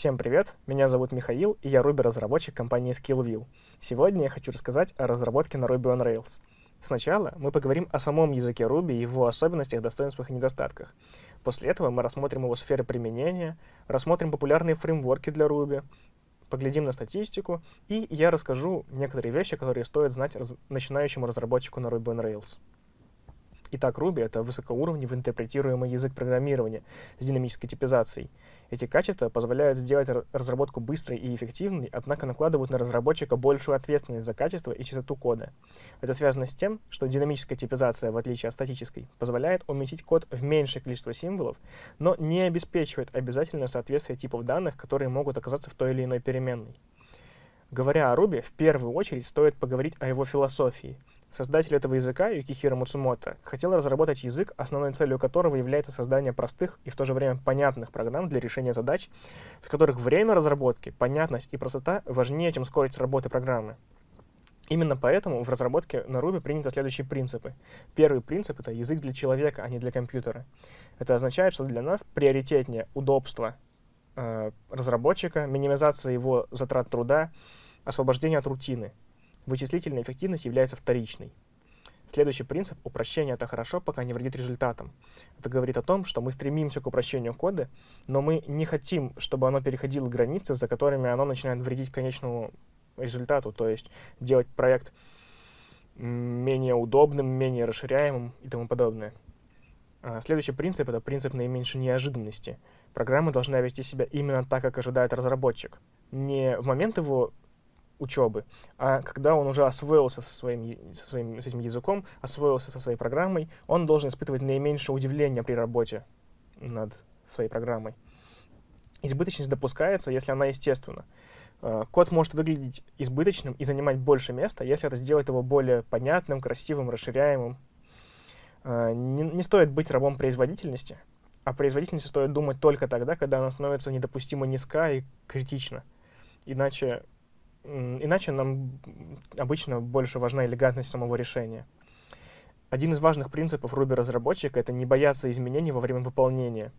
Всем привет, меня зовут Михаил, и я Ruby-разработчик компании Skillview. Сегодня я хочу рассказать о разработке на Ruby on Rails. Сначала мы поговорим о самом языке Ruby, его особенностях, достоинствах и недостатках. После этого мы рассмотрим его сферы применения, рассмотрим популярные фреймворки для Ruby, поглядим на статистику, и я расскажу некоторые вещи, которые стоит знать раз начинающему разработчику на Ruby on Rails. Итак, Ruby — это высокоуровневый интерпретируемый язык программирования с динамической типизацией. Эти качества позволяют сделать разработку быстрой и эффективной, однако накладывают на разработчика большую ответственность за качество и чистоту кода. Это связано с тем, что динамическая типизация, в отличие от статической, позволяет уместить код в меньшее количество символов, но не обеспечивает обязательное соответствие типов данных, которые могут оказаться в той или иной переменной. Говоря о Ruby, в первую очередь стоит поговорить о его философии — Создатель этого языка, Юкихиро Муцумото, хотел разработать язык, основной целью которого является создание простых и в то же время понятных программ для решения задач, в которых время разработки, понятность и простота важнее, чем скорость работы программы. Именно поэтому в разработке на Ruby приняты следующие принципы. Первый принцип — это язык для человека, а не для компьютера. Это означает, что для нас приоритетнее удобство э, разработчика, минимизация его затрат труда, освобождение от рутины — Вычислительная эффективность является вторичной. Следующий принцип — упрощение — это хорошо, пока не вредит результатам. Это говорит о том, что мы стремимся к упрощению кода, но мы не хотим, чтобы оно переходило границы, за которыми оно начинает вредить конечному результату, то есть делать проект менее удобным, менее расширяемым и тому подобное. А, следующий принцип — это принцип наименьшей неожиданности. Программа должна вести себя именно так, как ожидает разработчик. Не в момент его учебы, а когда он уже освоился со своим, со своим с этим языком, освоился со своей программой, он должен испытывать наименьшее удивление при работе над своей программой. Избыточность допускается, если она естественна. Э, код может выглядеть избыточным и занимать больше места, если это сделает его более понятным, красивым, расширяемым. Э, не, не стоит быть рабом производительности, о производительности стоит думать только тогда, когда она становится недопустимо низка и критична. Иначе Иначе нам обычно больше важна элегантность самого решения. Один из важных принципов Ruby-разработчика — это не бояться изменений во время выполнения.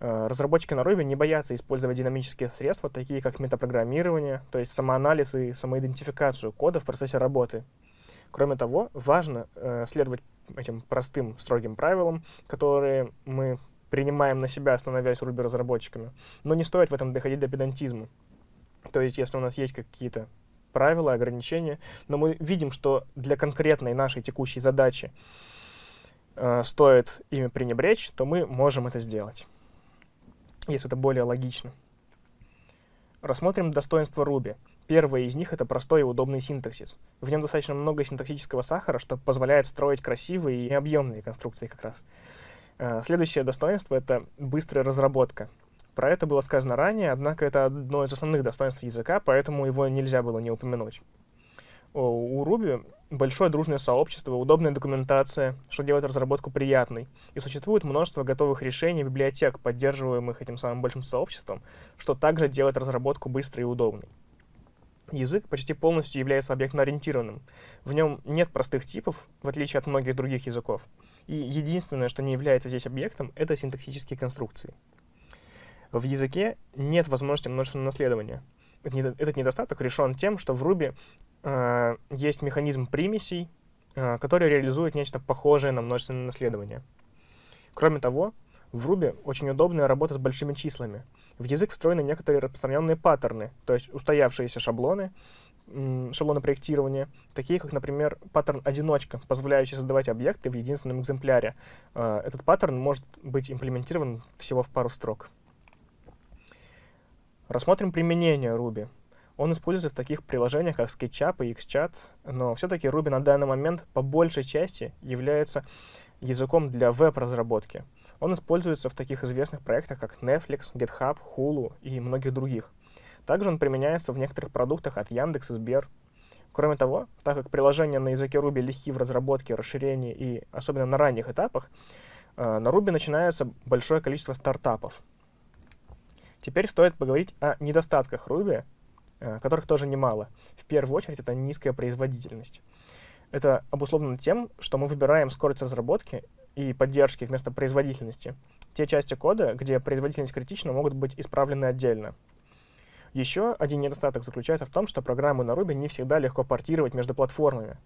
Э, разработчики на Ruby не боятся использовать динамические средства, такие как метапрограммирование, то есть самоанализ и самоидентификацию кода в процессе работы. Кроме того, важно э, следовать этим простым, строгим правилам, которые мы принимаем на себя, становясь Ruby-разработчиками. Но не стоит в этом доходить до педантизма. То есть, если у нас есть какие-то правила, ограничения, но мы видим, что для конкретной нашей текущей задачи э, стоит ими пренебречь, то мы можем это сделать, если это более логично. Рассмотрим достоинства Ruby. Первое из них — это простой и удобный синтаксис. В нем достаточно много синтаксического сахара, что позволяет строить красивые и объемные конструкции как раз. Э, следующее достоинство — это быстрая разработка. Про это было сказано ранее, однако это одно из основных достоинств языка, поэтому его нельзя было не упомянуть. У Ruby большое дружное сообщество, удобная документация, что делает разработку приятной. И существует множество готовых решений библиотек, поддерживаемых этим самым большим сообществом, что также делает разработку быстрой и удобной. Язык почти полностью является объектно-ориентированным. В нем нет простых типов, в отличие от многих других языков. И единственное, что не является здесь объектом, это синтаксические конструкции. В языке нет возможности множественного наследования. Этот недостаток решен тем, что в Ruby э, есть механизм примесей, э, который реализует нечто похожее на множественное наследование. Кроме того, в Ruby очень удобная работа с большими числами. В язык встроены некоторые распространенные паттерны, то есть устоявшиеся шаблоны, шаблоны проектирования, такие как, например, паттерн одиночка, позволяющий создавать объекты в единственном экземпляре. Э, этот паттерн может быть имплементирован всего в пару строк. Рассмотрим применение Ruby. Он используется в таких приложениях, как SketchUp и Xchat, но все-таки Ruby на данный момент по большей части является языком для веб-разработки. Он используется в таких известных проектах, как Netflix, GitHub, Hulu и многих других. Также он применяется в некоторых продуктах от Яндекс и Сбер. Кроме того, так как приложения на языке Ruby легки в разработке, расширении и особенно на ранних этапах, э, на Ruby начинается большое количество стартапов. Теперь стоит поговорить о недостатках Ruby, э, которых тоже немало. В первую очередь, это низкая производительность. Это обусловлено тем, что мы выбираем скорость разработки и поддержки вместо производительности. Те части кода, где производительность критична, могут быть исправлены отдельно. Еще один недостаток заключается в том, что программы на Ruby не всегда легко портировать между платформами.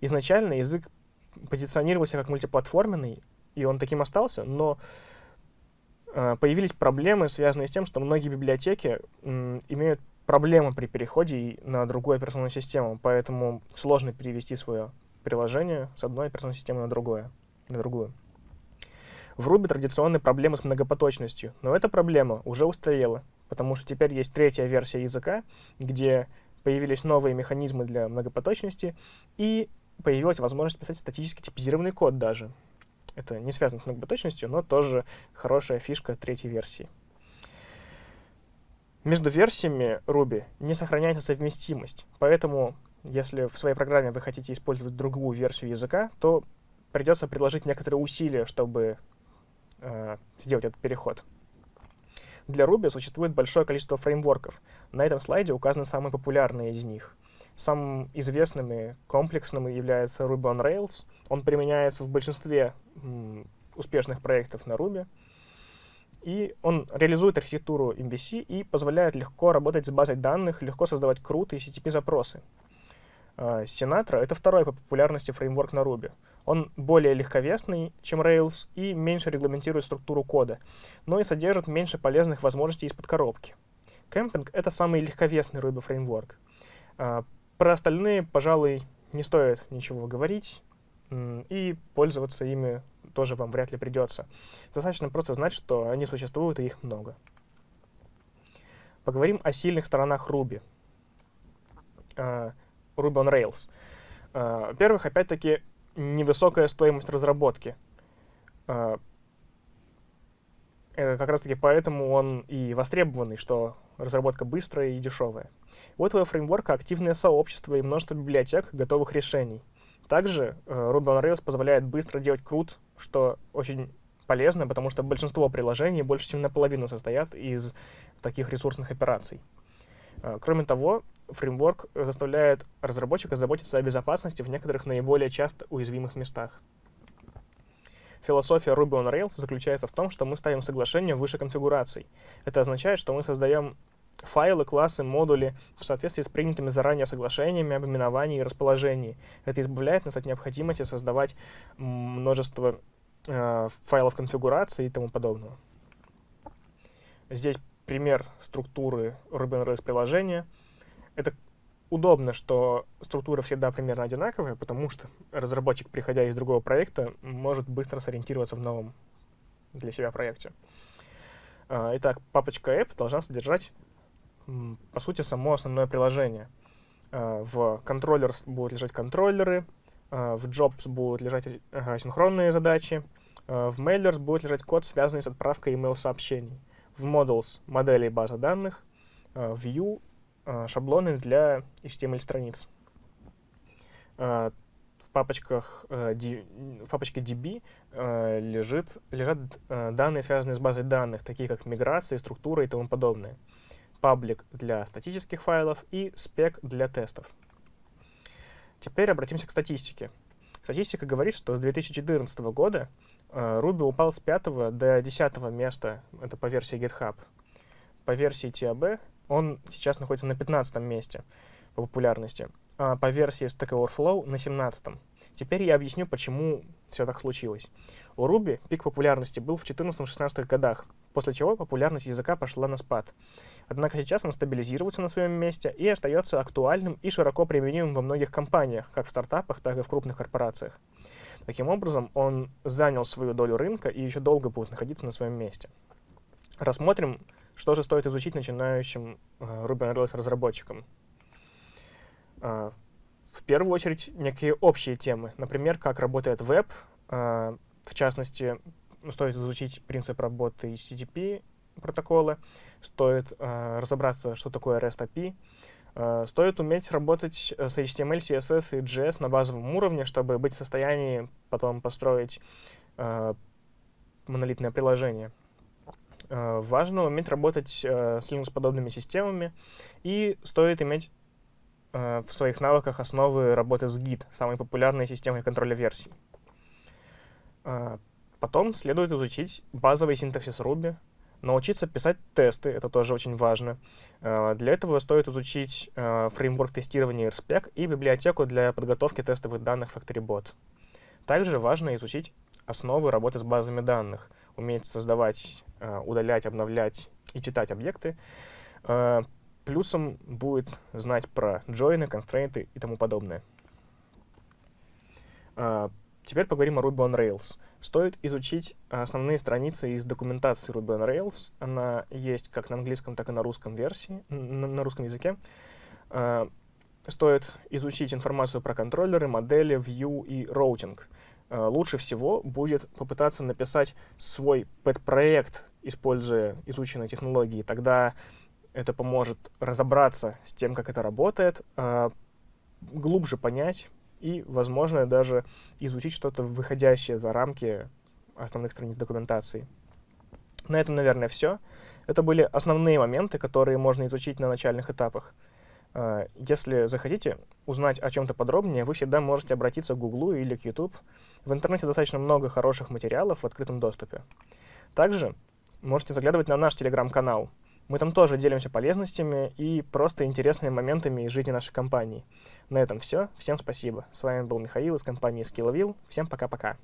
Изначально язык позиционировался как мультиплатформенный, и он таким остался, но появились проблемы, связанные с тем, что многие библиотеки э, имеют проблемы при переходе на другую операционную систему, поэтому сложно перевести свое приложение с одной операционной системы на, другое, на другую. В Ruby традиционные проблемы с многопоточностью, но эта проблема уже устарела, потому что теперь есть третья версия языка, где появились новые механизмы для многопоточности, и появилась возможность писать статически типизированный код даже. Это не связано с многопоточностью, но тоже хорошая фишка третьей версии. Между версиями Ruby не сохраняется совместимость, поэтому если в своей программе вы хотите использовать другую версию языка, то придется приложить некоторые усилия, чтобы э, сделать этот переход. Для Ruby существует большое количество фреймворков. На этом слайде указаны самые популярные из них. Самым известным и комплексным является Ruby on Rails. Он применяется в большинстве успешных проектов на Ruby. И он реализует архитектуру MVC и позволяет легко работать с базой данных, легко создавать крутые HTTP-запросы. Uh, Sinatra — это второй по популярности фреймворк на Ruby. Он более легковесный, чем Rails, и меньше регламентирует структуру кода, но и содержит меньше полезных возможностей из-под коробки. Camping — это самый легковесный Ruby фреймворк. Про остальные, пожалуй, не стоит ничего говорить, и пользоваться ими тоже вам вряд ли придется. Достаточно просто знать, что они существуют, и их много. Поговорим о сильных сторонах Ruby. Uh, Ruby on Rails. Uh, Во-первых, опять-таки, невысокая стоимость разработки. Uh, как раз-таки поэтому он и востребованный, что разработка быстрая и дешевая. У этого фреймворка активное сообщество и множество библиотек готовых решений. Также uh, Ruby on Rails позволяет быстро делать крут что очень полезно, потому что большинство приложений больше чем наполовину состоят из таких ресурсных операций. А, кроме того, фреймворк заставляет разработчика заботиться о безопасности в некоторых наиболее часто уязвимых местах. Философия Ruby on Rails заключается в том, что мы ставим соглашение выше конфигураций. Это означает, что мы создаем файлы, классы, модули в соответствии с принятыми заранее соглашениями об именовании и расположении. Это избавляет нас от необходимости создавать множество э, файлов конфигурации и тому подобного. Здесь пример структуры Ruby on Rails приложения. Это удобно, что структура всегда примерно одинаковая, потому что разработчик, приходя из другого проекта, может быстро сориентироваться в новом для себя проекте. Uh, итак, папочка app должна содержать по сути, само основное приложение. А, в контроллер будут лежать контроллеры, а, в jobs будут лежать синхронные задачи, а, в mailers будет лежать код, связанный с отправкой email-сообщений, в models — модели база данных, view — шаблоны для HTML-страниц. В папочках, в папочке DB лежит, лежат данные, связанные с базой данных, такие как миграция, структура и тому подобное паблик для статических файлов и спек для тестов. Теперь обратимся к статистике. Статистика говорит, что с 2014 года э, Ruby упал с 5 до 10 места, это по версии GitHub. По версии TAB он сейчас находится на 15 месте по популярности, а по версии Stack Overflow на 17. Теперь я объясню, почему все так случилось. У Ruby пик популярности был в 14-16 годах, после чего популярность языка пошла на спад. Однако сейчас он стабилизируется на своем месте и остается актуальным и широко применимым во многих компаниях, как в стартапах, так и в крупных корпорациях. Таким образом, он занял свою долю рынка и еще долго будет находиться на своем месте. Рассмотрим, что же стоит изучить начинающим uh, Ruby on Rails разработчикам. Uh, в первую очередь, некие общие темы. Например, как работает веб. Uh, в частности, стоит изучить принцип работы HTTP протокола, стоит uh, разобраться, что такое REST API, стоит уметь работать с HTML, CSS и JS на базовом уровне, чтобы быть в состоянии потом построить uh, монолитное приложение. Uh, важно уметь работать uh, с Linux-подобными системами, и стоит иметь Э, в своих навыках основы работы с Git, самой популярной системой контроля версий. Э, потом следует изучить базовый синтаксис Ruby, Научиться писать тесты, это тоже очень важно. Э, для этого стоит изучить э, фреймворк тестирования RSpec и библиотеку для подготовки тестовых данных FactoryBot. Также важно изучить основы работы с базами данных, уметь создавать, э, удалять, обновлять и читать объекты. Плюсом будет знать про джойны, констрейнты и тому подобное. Теперь поговорим о Ruby on Rails. Стоит изучить основные страницы из документации Ruby on Rails. Она есть как на английском, так и на русском версии, на, русском языке. Стоит изучить информацию про контроллеры, модели, view и роутинг. Uh, лучше всего будет попытаться написать свой pet-проект, используя изученные технологии. Тогда это поможет разобраться с тем, как это работает, uh, глубже понять, и, возможно, даже изучить что-то выходящее за рамки основных страниц документации. На этом, наверное, все. Это были основные моменты, которые можно изучить на начальных этапах. А, если захотите узнать о чем-то подробнее, вы всегда можете обратиться к Google или к YouTube. В интернете достаточно много хороших материалов в открытом доступе. Также можете заглядывать на наш телеграм-канал. Мы там тоже делимся полезностями и просто интересными моментами из жизни нашей компании. На этом все. Всем спасибо. С вами был Михаил из компании SkillVille. Всем пока-пока.